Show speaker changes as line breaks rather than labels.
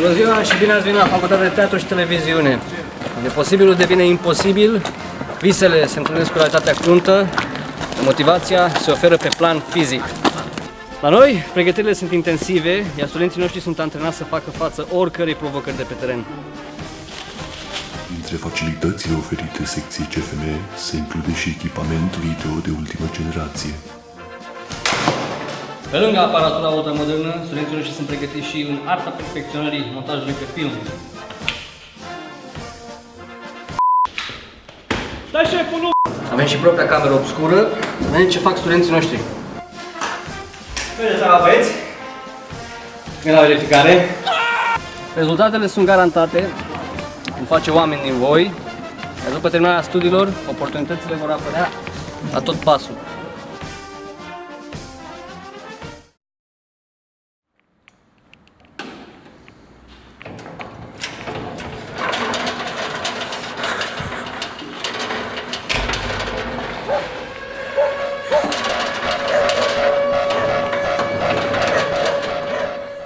Bună ziua și bine ați venit la Facultatea de Teatru și Televiziune. De posibilul devine imposibil, visele se întâlnesc cu realitatea cruntă, motivația se oferă pe plan fizic. La noi, pregătirile sunt intensive, iar studenții noștri sunt antrenați să facă față oricărei provocări de pe teren.
Dintre facilitățile oferite secției CFM se include și echipament video de ultimă generație.
Pe lângă aparatura ultramodernă, studenții noștri sunt pregătiți și în arta perfecționării montajului pe film.
Da, șeful, nu!
Avem și propria cameră obscură, să vedem ce fac studenții noștri. Bine seara, băieți! Vine la verificare. Rezultatele sunt garantate, vom face oameni din voi, iar după terminarea studiilor, oportunitățile vor apărea la tot pasul.